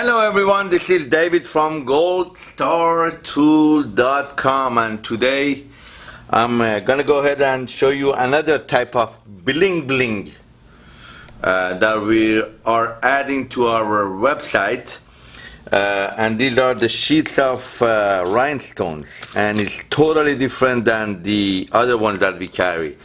Hello everyone, this is David from goldstartool.com and today I'm uh, gonna go ahead and show you another type of bling bling uh, that we are adding to our website uh, and these are the sheets of uh, rhinestones and it's totally different than the other ones that we carry.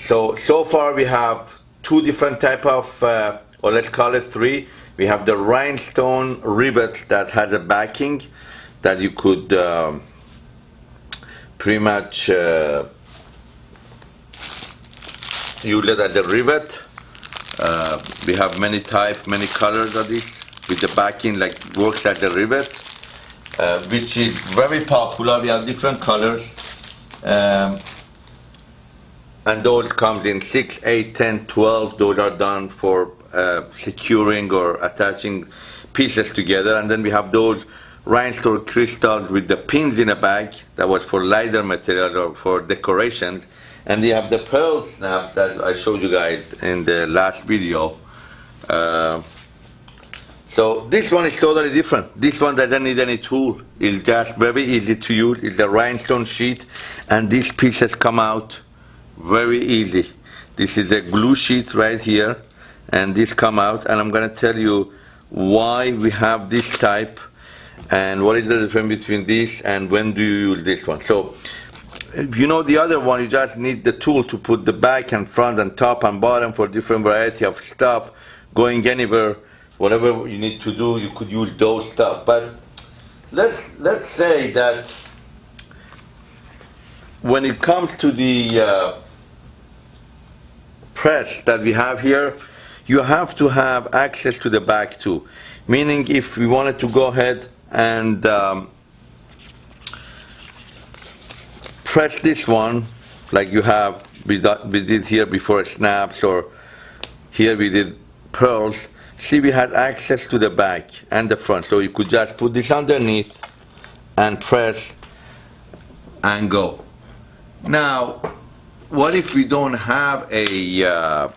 So so far we have two different type of uh, or let's call it three we have the rhinestone rivets that has a backing that you could um, pretty much uh, use it as a rivet. Uh, we have many types, many colors of this with the backing like works as a rivet, uh, which is very popular. We have different colors. Um, and those comes in 6, 8, 10, 12. Those are done for uh, securing or attaching pieces together. And then we have those rhinestone crystals with the pins in a bag that was for lighter material or for decorations. And we have the pearl snaps that I showed you guys in the last video. Uh, so this one is totally different. This one doesn't need any tool. It's just very easy to use. It's a rhinestone sheet and these pieces come out very easy. This is a glue sheet right here and this come out and I'm going to tell you why we have this type and what is the difference between this and when do you use this one. So if you know the other one you just need the tool to put the back and front and top and bottom for different variety of stuff going anywhere whatever you need to do you could use those stuff but let's let's say that when it comes to the uh, press that we have here you have to have access to the back too. Meaning if we wanted to go ahead and um, press this one, like you have, we, did here before snaps or here we did pearls, see we had access to the back and the front. So you could just put this underneath and press and go. Now, what if we don't have a uh,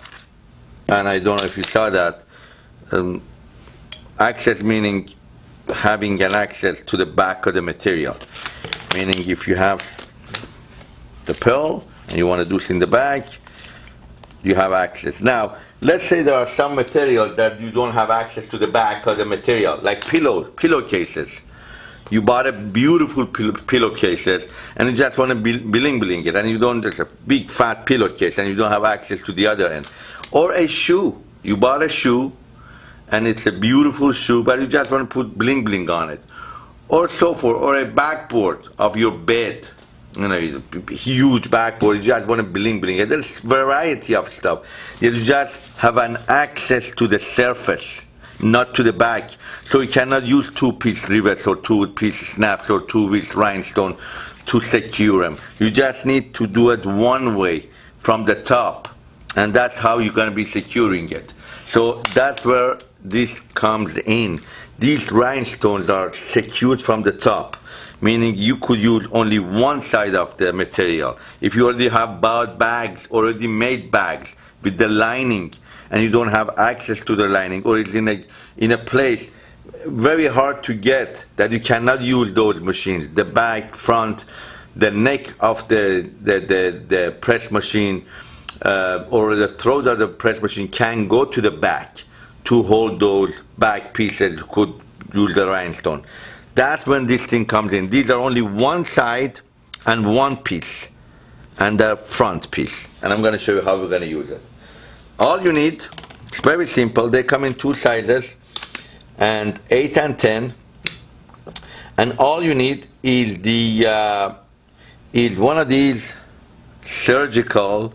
and I don't know if you saw that, um, access meaning having an access to the back of the material. Meaning if you have the pearl and you want to do this in the back, you have access. Now, let's say there are some materials that you don't have access to the back of the material, like pillow, pillowcases. You bought a beautiful pillow, pillowcases and you just want to bling bling it and you don't, there's a big fat pillowcase and you don't have access to the other end. Or a shoe. You bought a shoe and it's a beautiful shoe, but you just want to put bling bling on it. Or so forth, or a backboard of your bed. You know, huge backboard, you just want to bling bling it. There's variety of stuff. You just have an access to the surface, not to the back. So you cannot use two-piece rivets or two-piece snaps or two-piece rhinestone to secure them. You just need to do it one way from the top and that's how you're going to be securing it. So that's where this comes in. These rhinestones are secured from the top, meaning you could use only one side of the material. If you already have bought bags, already made bags with the lining, and you don't have access to the lining, or it's in a, in a place very hard to get that you cannot use those machines. The back, front, the neck of the, the, the, the press machine, uh, or the throat of the press machine can go to the back to hold those back pieces could use the rhinestone. That's when this thing comes in. These are only one side and one piece and the front piece. And I'm going to show you how we're going to use it. All you need, very simple. They come in two sizes and 8 and 10. And all you need is the uh, is one of these surgical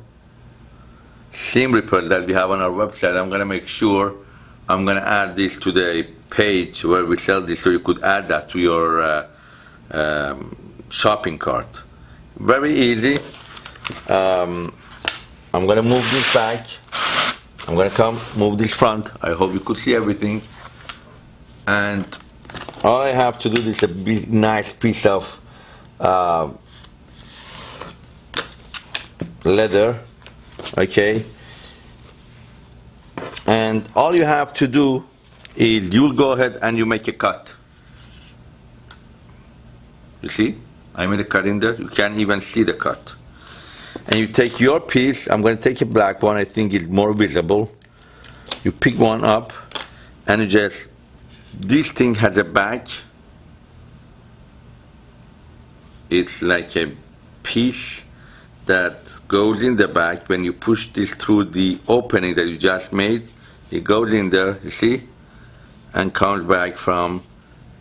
seam rippers that we have on our website. I'm going to make sure I'm going to add this to the page where we sell this so you could add that to your uh, um, shopping cart. Very easy. Um, I'm going to move this back. I'm going to come move this front. I hope you could see everything. And all I have to do is a big, nice piece of uh, leather okay and all you have to do is you'll go ahead and you make a cut. You see? I made a cut in there. You can't even see the cut. And you take your piece. I'm going to take a black one. I think it's more visible. You pick one up and you just, this thing has a back. It's like a piece that goes in the back. When you push this through the opening that you just made, it goes in there, you see? And comes back from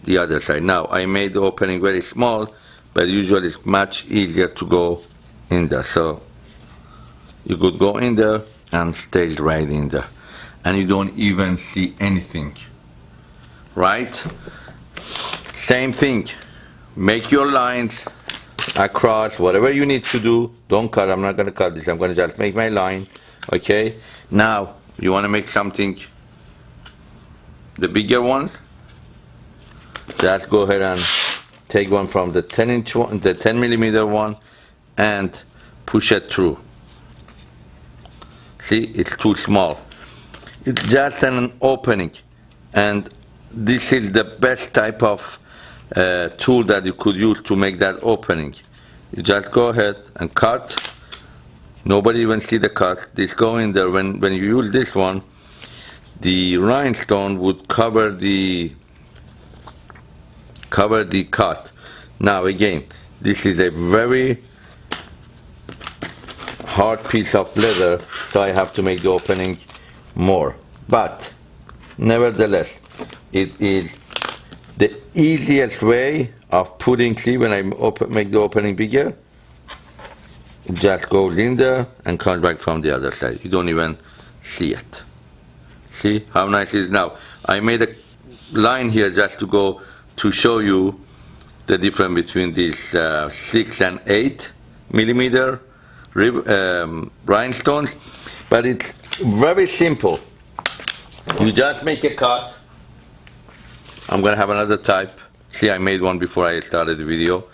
the other side. Now, I made the opening very small, but usually it's much easier to go in there. So, you could go in there and stay right in there. And you don't even see anything. Right? Same thing. Make your lines across, whatever you need to do. Don't cut, I'm not gonna cut this. I'm gonna just make my line, okay? Now, you wanna make something, the bigger ones, just go ahead and take one from the 10 inch one, the 10 millimeter one, and push it through. See, it's too small. It's just an opening, and this is the best type of uh, tool that you could use to make that opening. You just go ahead and cut. Nobody even see the cut. This go in there. When when you use this one, the rhinestone would cover the cover the cut. Now again, this is a very hard piece of leather, so I have to make the opening more. But nevertheless, it is the easiest way of putting, see when I open, make the opening bigger, it just goes in there and comes back from the other side. You don't even see it. See how nice it is now. I made a line here just to go to show you the difference between these uh, 6 and 8 millimeter um, rhinestones. But it's very simple. You just make a cut. I'm gonna have another type. See, I made one before I started the video.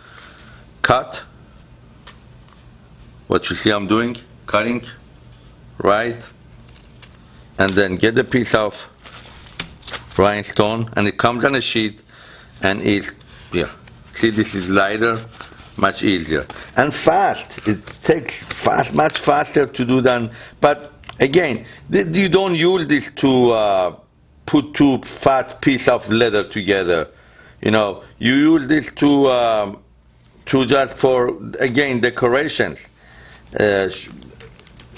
Cut. What you see I'm doing, cutting, right? And then get the piece of rhinestone and it comes on a sheet and it's yeah see this is lighter much easier. And fast it takes fast much faster to do than but again you don't use this to uh, put two fat piece of leather together. You know you use this to um, to just for again decorations uh,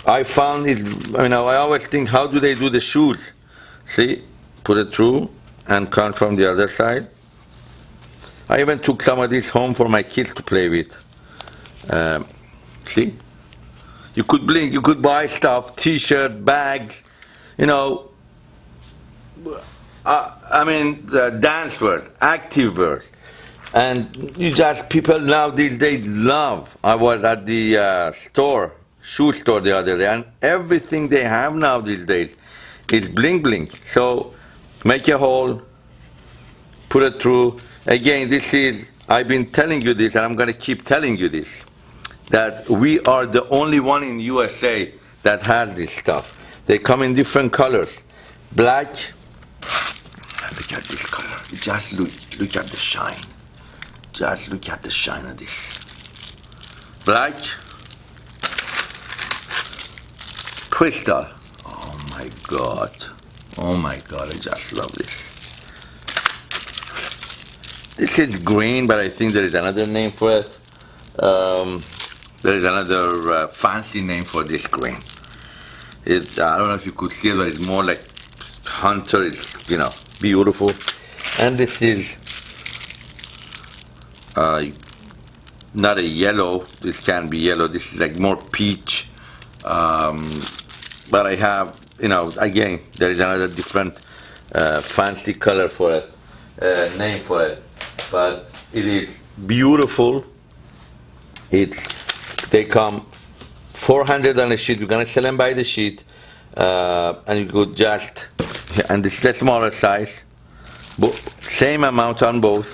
I found it you know I always think how do they do the shoes? See put it through and come from the other side I even took some of this home for my kids to play with. Um, see? You could blink, you could buy stuff, t-shirt, bags, you know, uh, I mean, the dance wear, active wear. And you just, people now these days love. I was at the uh, store, shoe store the other day, and everything they have now these days is bling bling. So make a hole, put it through, Again, this is, I've been telling you this, and I'm going to keep telling you this, that we are the only one in USA that has this stuff. They come in different colors. Black, look at this color. Just look, look at the shine. Just look at the shine of this. Black, crystal. Oh my God. Oh my God, I just love this. This is green, but I think there is another name for it. Um, there is another uh, fancy name for this green. It, I don't know if you could see it, but it's more like hunter. It's, you know, beautiful. And this is uh, not a yellow. This can be yellow. This is like more peach. Um, but I have, you know, again, there is another different uh, fancy color for it, uh, name for it but it is beautiful. It's they come 400 on a sheet. You're gonna sell them by the sheet, uh, and you could just and this is the smaller size, but same amount on both.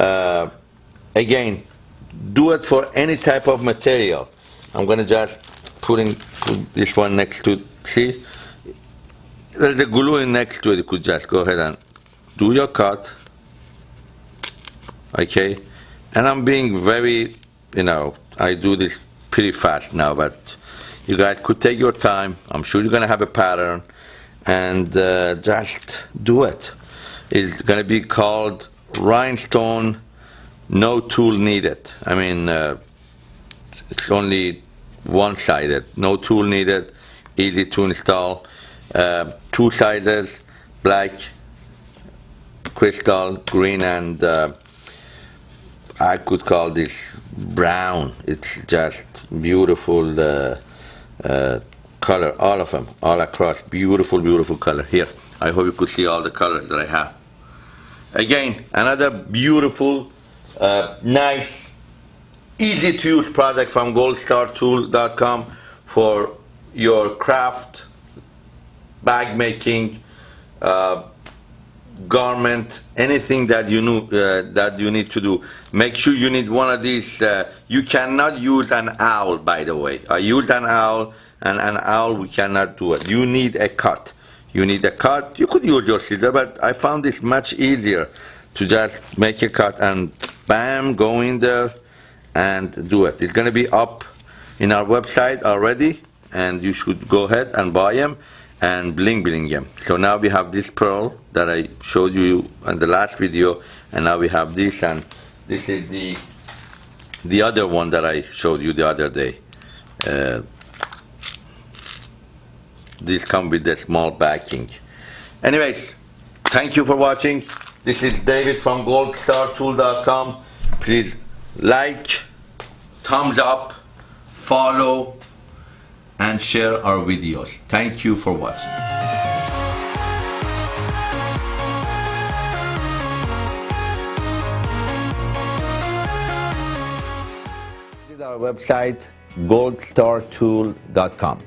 Uh, again, do it for any type of material. I'm gonna just put in this one next to see. there's a glue in next to it. You could just go ahead and do your cut. Okay, and I'm being very, you know, I do this pretty fast now, but you guys could take your time. I'm sure you're gonna have a pattern, and uh, just do it. It's gonna be called rhinestone, no tool needed. I mean, uh, it's only one-sided, no tool needed, easy to install. Uh, two sizes, black, crystal, green, and uh, I could call this brown. It's just beautiful uh, uh, color, all of them, all across. Beautiful, beautiful color. Here, I hope you could see all the colors that I have. Again, another beautiful, uh, nice, easy to use product from goldstartool.com for your craft, bag making, uh, garment, anything that you know uh, that you need to do. Make sure you need one of these. Uh, you cannot use an awl, by the way. I used an awl, and an awl we cannot do it. You need a cut. You need a cut. You could use your scissor, but I found this much easier to just make a cut and bam, go in there and do it. It's going to be up in our website already, and you should go ahead and buy them and bling bling them. So now we have this pearl that I showed you in the last video, and now we have this, and this is the the other one that I showed you the other day. Uh, this come with the small backing. Anyways, thank you for watching. This is David from goldstartool.com. Please like, thumbs up, follow, and share our videos. Thank you for watching. Our website goldstartool.com.